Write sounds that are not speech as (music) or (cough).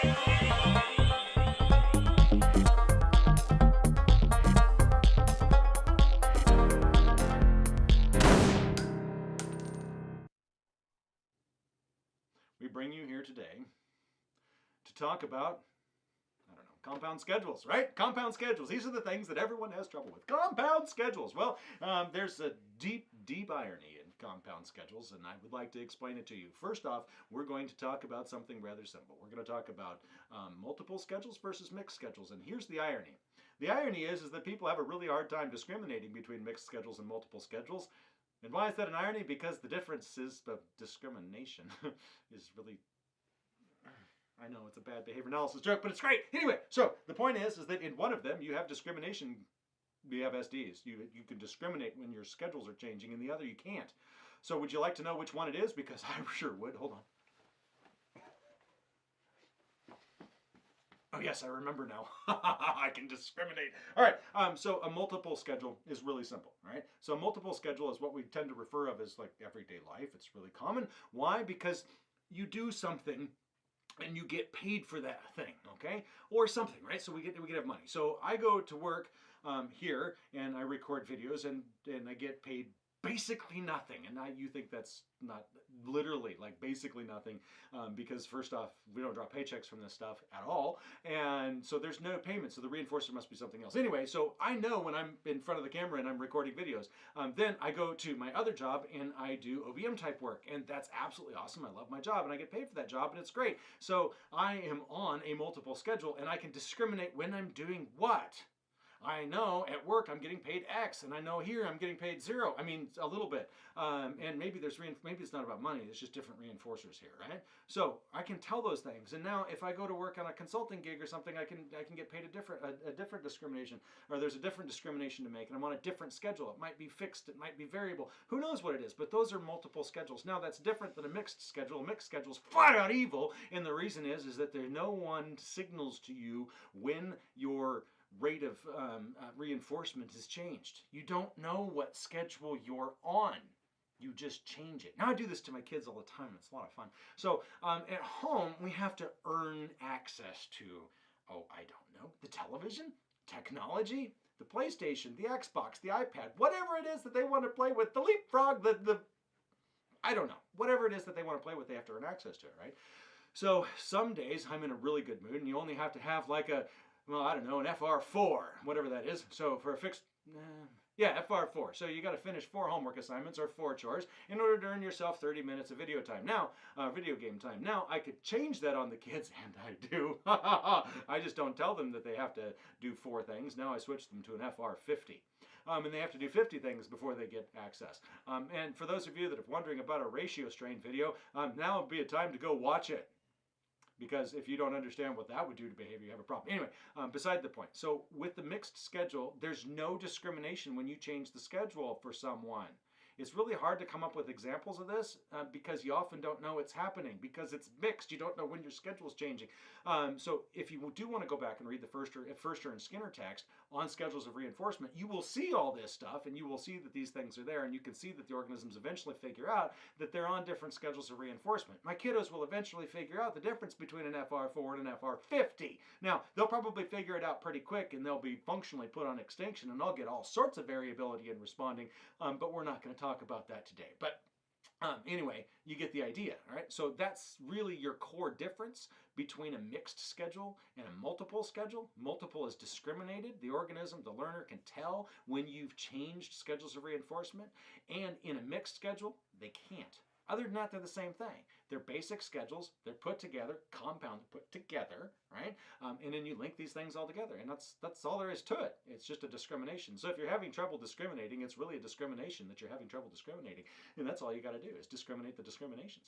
We bring you here today to talk about compound schedules, right? Compound schedules. These are the things that everyone has trouble with. Compound schedules. Well, um, there's a deep, deep irony compound schedules, and I would like to explain it to you. First off, we're going to talk about something rather simple. We're going to talk about um, multiple schedules versus mixed schedules, and here's the irony. The irony is, is that people have a really hard time discriminating between mixed schedules and multiple schedules. And why is that an irony? Because the difference is of discrimination (laughs) is really I know it's a bad behavior analysis joke, but it's great. Anyway, so the point is, is that in one of them you have discrimination. You have SDs. You you can discriminate when your schedules are changing. and the other, you can't. So would you like to know which one it is? Because (laughs) I sure would. Hold on. Oh yes, I remember now. (laughs) I can discriminate. All right. Um, so a multiple schedule is really simple. All right. So a multiple schedule is what we tend to refer of as like everyday life. It's really common. Why? Because you do something and you get paid for that thing, okay? Or something, right? So we get we get have money. So I go to work um, here and I record videos and and I get paid basically nothing. And I, you think that's not literally like basically nothing um, because first off, we don't draw paychecks from this stuff at all. And so there's no payment. So the reinforcer must be something else. Anyway, so I know when I'm in front of the camera and I'm recording videos, um, then I go to my other job and I do OBM type work. And that's absolutely awesome. I love my job and I get paid for that job and it's great. So I am on a multiple schedule and I can discriminate when I'm doing what. I know at work I'm getting paid X, and I know here I'm getting paid zero. I mean, a little bit. Um, and maybe there's maybe it's not about money. It's just different reinforcers here, right? So I can tell those things. And now if I go to work on a consulting gig or something, I can I can get paid a different a, a different discrimination, or there's a different discrimination to make, and I'm on a different schedule. It might be fixed. It might be variable. Who knows what it is? But those are multiple schedules. Now that's different than a mixed schedule. A mixed schedule is flat out evil, and the reason is is that there no one signals to you when you're rate of um, uh, reinforcement has changed. You don't know what schedule you're on. You just change it. Now I do this to my kids all the time. It's a lot of fun. So um, at home, we have to earn access to, oh, I don't know, the television, technology, the PlayStation, the Xbox, the iPad, whatever it is that they want to play with, the leapfrog, the, the I don't know, whatever it is that they want to play with, they have to earn access to it, right? So some days I'm in a really good mood and you only have to have like a well, I don't know, an FR4, whatever that is. So for a fixed, uh, yeah, FR4. So you got to finish four homework assignments or four chores in order to earn yourself 30 minutes of video time. Now, uh, video game time. Now, I could change that on the kids, (laughs) and I do. (laughs) I just don't tell them that they have to do four things. Now I switch them to an FR50. Um, and they have to do 50 things before they get access. Um, and for those of you that are wondering about a ratio strain video, um, now would be a time to go watch it because if you don't understand what that would do to behavior, you have a problem. Anyway, um, beside the point. So with the mixed schedule, there's no discrimination when you change the schedule for someone. It's really hard to come up with examples of this uh, because you often don't know it's happening because it's mixed. You don't know when your schedule is changing. Um, so if you do want to go back and read the Ferster, Ferster and Skinner text on schedules of reinforcement, you will see all this stuff and you will see that these things are there and you can see that the organisms eventually figure out that they're on different schedules of reinforcement. My kiddos will eventually figure out the difference between an FR4 and an FR50. Now, they'll probably figure it out pretty quick and they'll be functionally put on extinction and they'll get all sorts of variability in responding, um, but we're not going to talk talk about that today. But um, anyway, you get the idea, all right? So that's really your core difference between a mixed schedule and a multiple schedule. Multiple is discriminated. The organism, the learner can tell when you've changed schedules of reinforcement. And in a mixed schedule, they can't. Other than that, they're the same thing. They're basic schedules. They're put together, compound put together, right? And then you link these things all together, and that's that's all there is to it. It's just a discrimination. So if you're having trouble discriminating, it's really a discrimination that you're having trouble discriminating, and that's all you got to do is discriminate the discriminations.